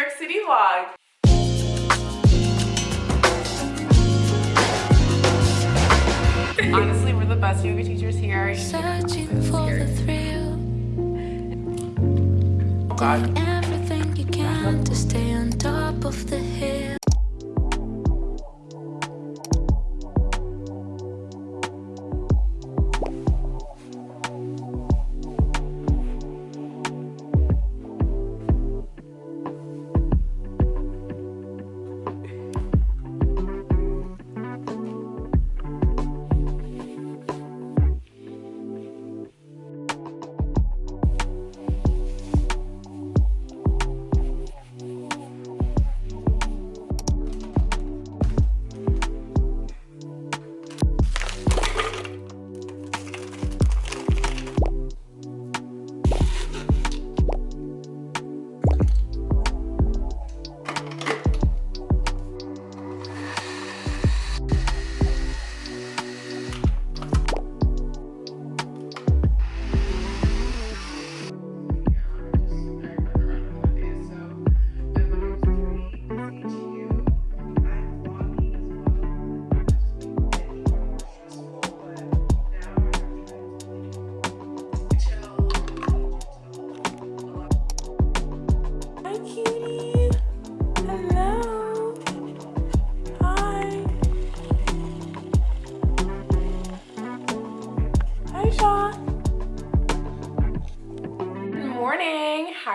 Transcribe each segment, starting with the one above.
York City vlog. Honestly, we're the best yoga teachers here. Searching for the thrill. Oh God. Everything you can to stay on top of the Yeah.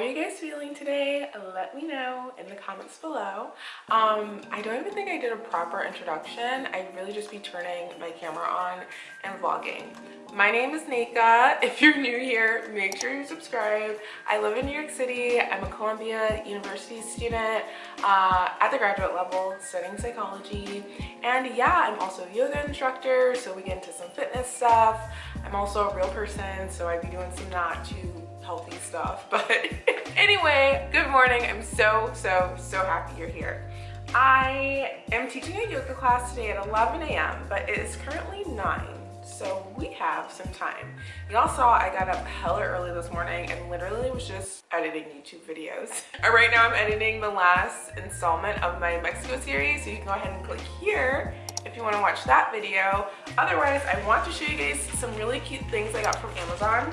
are you guys feeling today? Let me know in the comments below. Um, I don't even think I did a proper introduction. I really just be turning my camera on and vlogging. My name is Nika. If you're new here, make sure you subscribe. I live in New York City. I'm a Columbia University student uh, at the graduate level studying psychology. And yeah, I'm also a yoga instructor, so we get into some fitness stuff. I'm also a real person, so I'd be doing some not too healthy stuff. But anyway, good morning. I'm so, so, so happy you're here. I am teaching a yoga class today at 11 a.m., but it is currently 9 so we have some time y'all saw i got up hella early this morning and literally was just editing youtube videos right now i'm editing the last installment of my mexico series so you can go ahead and click here if you want to watch that video otherwise i want to show you guys some really cute things i got from amazon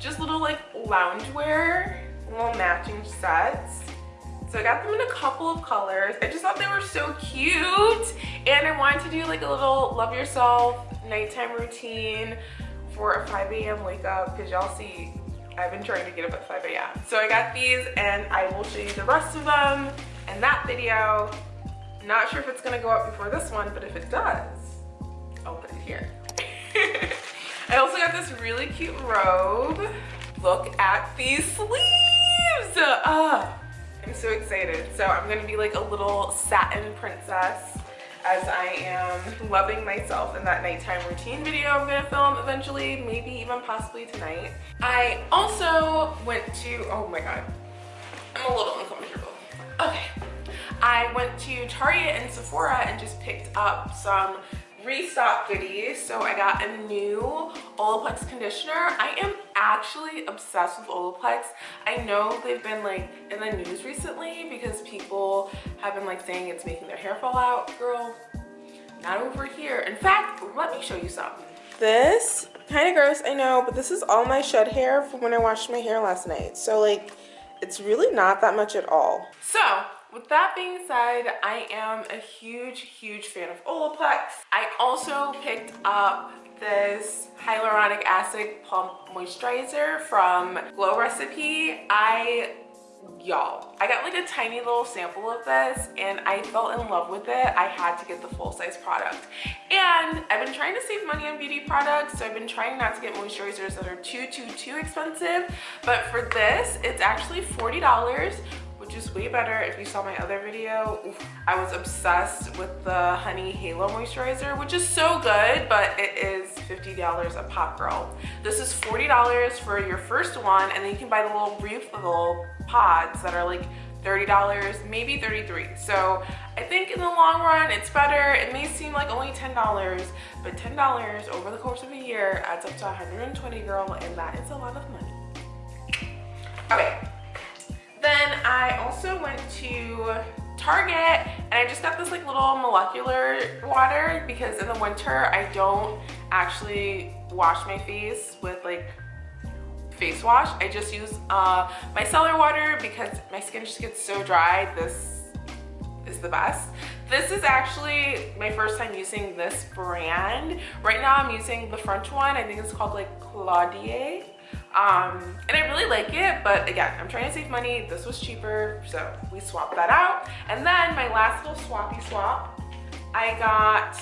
just little like loungewear little matching sets so I got them in a couple of colors. I just thought they were so cute. And I wanted to do like a little love yourself nighttime routine for a 5 a.m. wake up because y'all see I've been trying to get up at 5 a.m. So I got these and I will show you the rest of them in that video. Not sure if it's gonna go up before this one, but if it does, I'll put it here. I also got this really cute robe. Look at these sleeves. Uh, I'm so excited. So I'm gonna be like a little satin princess as I am loving myself in that nighttime routine video I'm gonna film eventually, maybe even possibly tonight. I also went to, oh my God, I'm a little uncomfortable. Okay, I went to Target and Sephora and just picked up some restock goodies. So I got a new Olaplex conditioner. I am actually obsessed with Olaplex. I know they've been like in the news recently because people have been like saying it's making their hair fall out. Girl, not over here. In fact, let me show you something. This, kind of gross, I know, but this is all my shed hair from when I washed my hair last night. So like, it's really not that much at all. So with that being said, I am a huge, huge fan of Olaplex. I also picked up this hyaluronic acid pump moisturizer from Glow Recipe. I y'all i got like a tiny little sample of this and i fell in love with it i had to get the full-size product and i've been trying to save money on beauty products so i've been trying not to get moisturizers that are too too too expensive but for this it's actually 40 dollars which is way better. If you saw my other video Oof, i was obsessed with the honey halo moisturizer which is so good but it is 50 dollars a pop girl. This is 40 dollars for your first one and then you can buy the little refillable pods that are like 30 dollars maybe 33 so i think in the long run it's better. It may seem like only 10 dollars but 10 dollars over the course of a year adds up to 120 girl and that is a lot of money. Okay then I also went to Target and I just got this like little molecular water because in the winter I don't actually wash my face with like face wash. I just use uh, micellar water because my skin just gets so dry. This is the best. This is actually my first time using this brand. Right now I'm using the French one. I think it's called like Caudalie. Um, and I really like it, but again, I'm trying to save money. This was cheaper, so we swapped that out. And then my last little swappy swap, I got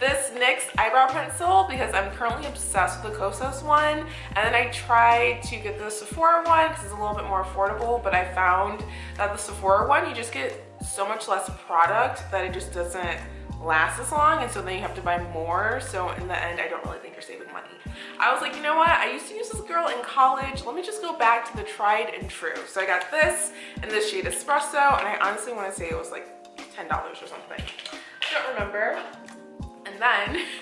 this NYX eyebrow pencil because I'm currently obsessed with the Kosas one. And then I tried to get the Sephora one because it's a little bit more affordable, but I found that the Sephora one, you just get so much less product that it just doesn't last as long and so then you have to buy more. So in the end i don't really think you're saving money. I was like you know what? I used to use this girl in college. Let me just go back to the tried and true. So i got this in the shade espresso and i honestly want to say it was like 10 dollars or something. I don't remember. And then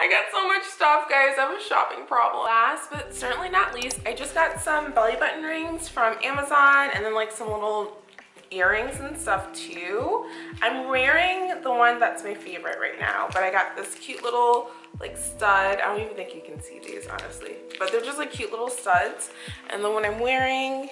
I got so much stuff, guys. I have a shopping problem. Last but certainly not least, I just got some belly button rings from Amazon and then like some little earrings and stuff too. I'm wearing the one that's my favorite right now, but I got this cute little like stud. I don't even think you can see these honestly, but they're just like cute little studs. And the one I'm wearing,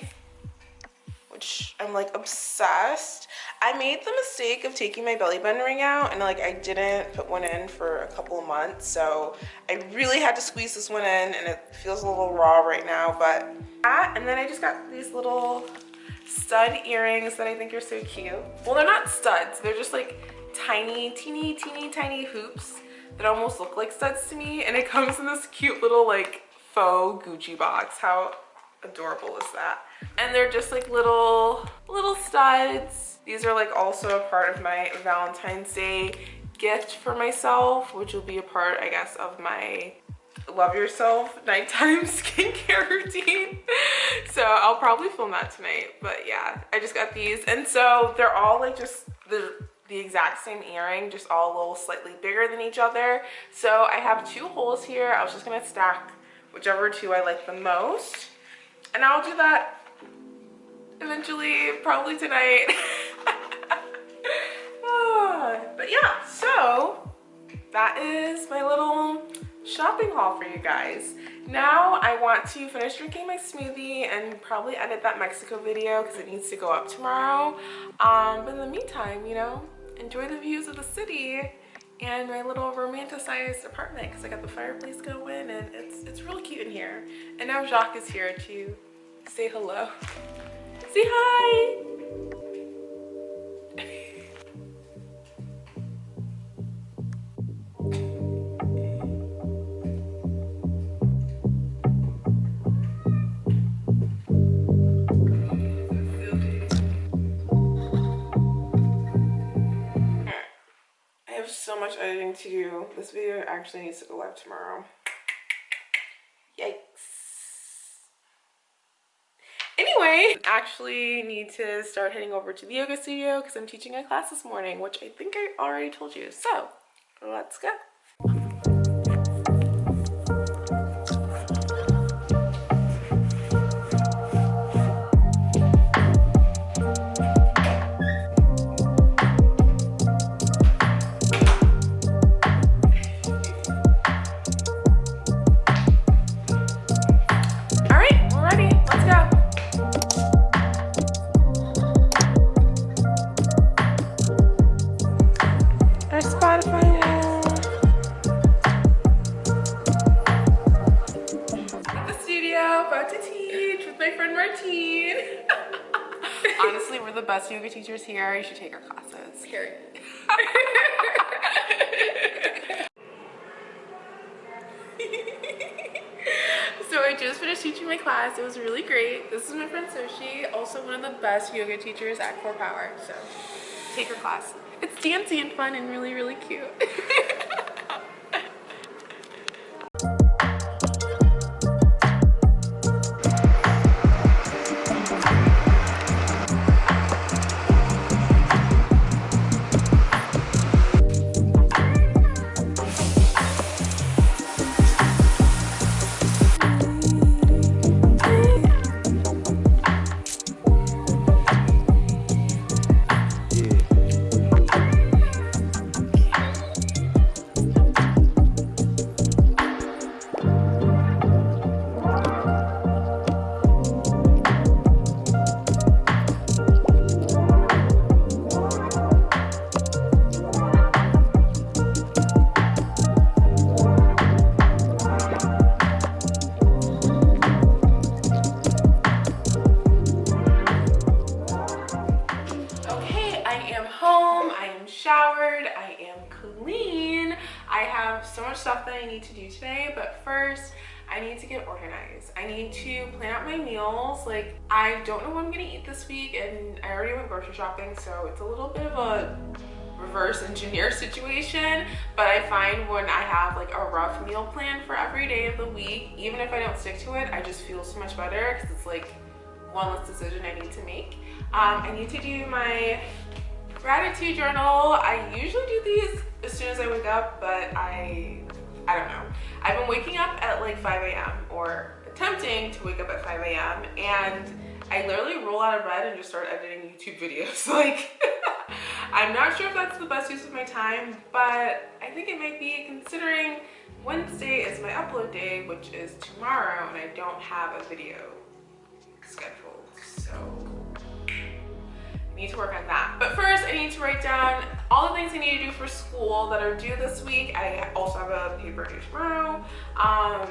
which I'm like obsessed. I made the mistake of taking my belly button ring out and like I didn't put one in for a couple of months. So I really had to squeeze this one in and it feels a little raw right now, but that, and then I just got these little stud earrings that I think are so cute. Well, they're not studs. They're just like tiny, teeny, teeny, tiny hoops that almost look like studs to me. And it comes in this cute little like faux Gucci box. How adorable is that? And they're just like little, little studs. These are like also a part of my Valentine's Day gift for myself, which will be a part, I guess, of my love yourself nighttime skincare routine. So i'll probably film that tonight but yeah i just got these. And so they're all like just the the exact same earring just all a little slightly bigger than each other. So i have two holes here. I was just gonna stack whichever two i like the most. And i'll do that eventually probably tonight. Ah, but yeah so that is my little shopping haul for you guys. Now I want to finish drinking my smoothie and probably edit that Mexico video because it needs to go up tomorrow. Um, but in the meantime, you know, enjoy the views of the city and my little romanticized apartment because I got the fireplace going and it's, it's really cute in here. And now Jacques is here to say hello. Say hi! Editing to do. This video actually needs to go live tomorrow. Yikes. Anyway, actually need to start heading over to the yoga studio because I'm teaching a class this morning, which I think I already told you. So let's go. Best yoga teachers here. You should take our classes. Here. so I just finished teaching my class. It was really great. This is my friend Soshi, also one of the best yoga teachers at Core Power. So take her class. It's dancing and fun and really, really cute. showered, I am clean. I have so much stuff that I need to do today, but first, I need to get organized. I need to plan out my meals. Like, I don't know what I'm gonna eat this week, and I already went grocery shopping, so it's a little bit of a reverse engineer situation but i find when i have like a rough meal plan for every day of the week even if i don't stick to it i just feel so much better because it's like one less decision i need to make um, i need to do my gratitude journal i usually do these as soon as i wake up but i i don't know i've been waking up at like 5 a.m or attempting to wake up at 5 a.m and i literally roll out of bed and just start editing youtube videos like I'm not sure if that's the best use of my time, but I think it might be considering Wednesday is my upload day, which is tomorrow, and I don't have a video scheduled. So need to work on that. But first, I need to write down all the things I need to do for school that are due this week. I also have a paper due tomorrow. Um,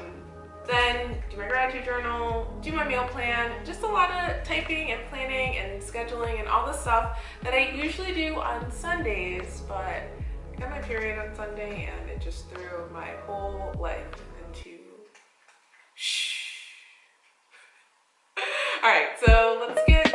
then do my gratitude journal, do my meal plan, just a lot of typing and planning and scheduling and all the stuff that I usually do on Sundays, but I got my period on Sunday and it just threw my whole life into shh. All right, so let's get, let's get,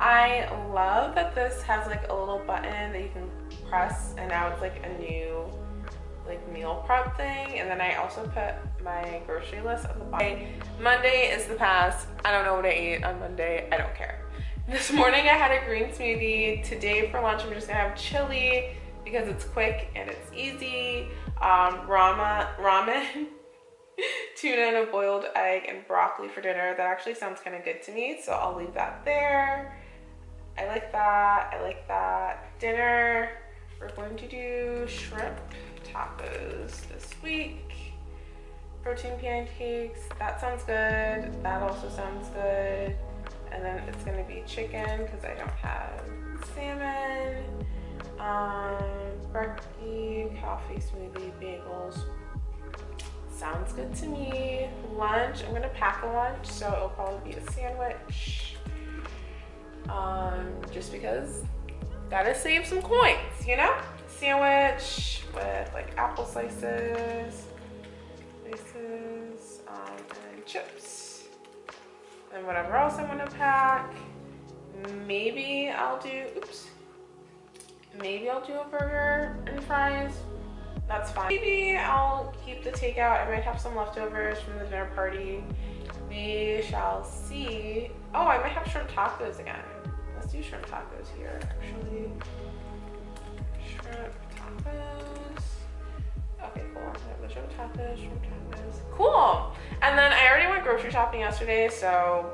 I love that this has like a little button that you can press and now it's like a new like meal prep thing. And then I also put my grocery list at the bottom. Monday is the past. I don't know what I ate on Monday. I don't care. This morning I had a green smoothie. Today for lunch I'm just gonna have chili because it's quick and it's easy. Um, rama, ramen tuna and a boiled egg and broccoli for dinner. That actually sounds kind of good to me, so I'll leave that there. I like that, I like that. Dinner, we're going to do shrimp tacos this week. Protein pancakes, that sounds good. That also sounds good. And then it's gonna be chicken because I don't have salmon. Um, brekkie, coffee, smoothie, bagels, Sounds good to me. Lunch, I'm gonna pack a lunch, so it'll probably be a sandwich. Um, just because gotta save some coins, you know? Sandwich with like apple slices, slices, um, and chips. And whatever else I'm gonna pack. Maybe I'll do, oops. Maybe I'll do a burger and fries that's fine. Maybe I'll keep the takeout. I might have some leftovers from the dinner party. We shall see. Oh, I might have shrimp tacos again. Let's do shrimp tacos here, actually. Shrimp tacos. Okay, cool. I have The shrimp tacos, shrimp tacos. Cool. And then I already went grocery shopping yesterday, so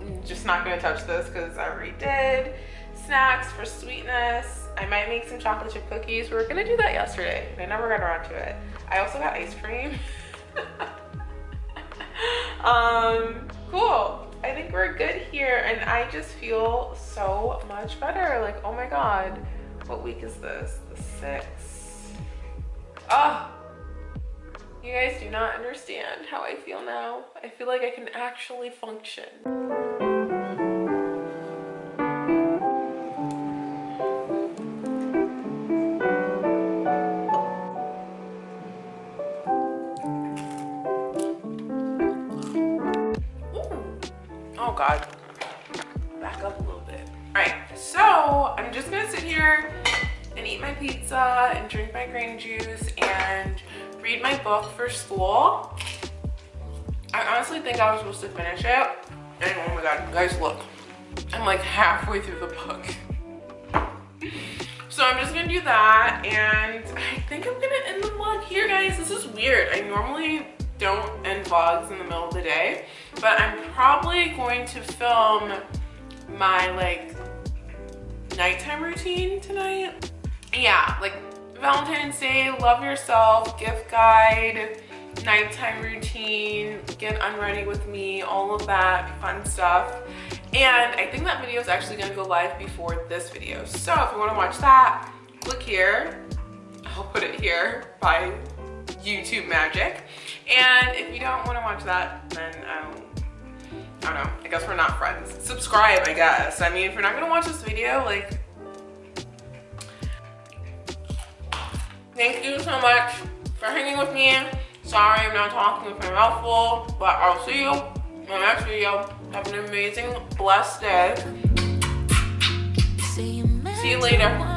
I'm just not gonna touch this because I already did. Snacks for sweetness. I might make some chocolate chip cookies. We were gonna do that yesterday. I never got around to it. I also got ice cream. um, cool. I think we're good here and I just feel so much better. Like, oh my God, what week is this? The sixth. Oh, you guys do not understand how I feel now. I feel like I can actually function. Read my book for school. I honestly think I was supposed to finish it. And oh my God, guys, look. I'm like halfway through the book. So I'm just gonna do that and I think I'm gonna end the vlog here guys. This is weird. I normally don't end vlogs in the middle of the day, but I'm probably going to film my like nighttime routine tonight. Yeah, like Valentine's Day, love yourself, gift guide, nighttime routine, get unready with me, all of that fun stuff. And I think that video is actually gonna go live before this video. So if you wanna watch that, click here. I'll put it here by YouTube magic. And if you don't wanna watch that, then I don't, I don't know, I guess we're not friends. Subscribe, I guess. I mean, if you're not gonna watch this video, like, thank you so much for hanging with me. Sorry I'm not talking with my mouth full, but I'll see you in my next video. Have an amazing, blessed day. See you later.